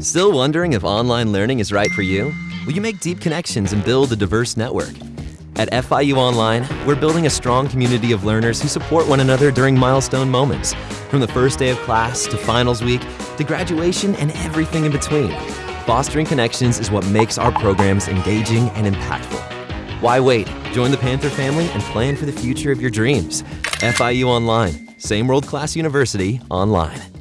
Still wondering if online learning is right for you? Will you make deep connections and build a diverse network? At FIU Online, we're building a strong community of learners who support one another during milestone moments, from the first day of class to finals week to graduation and everything in between. Fostering connections is what makes our programs engaging and impactful. Why wait? Join the Panther family and plan for the future of your dreams. FIU Online, same world class university online.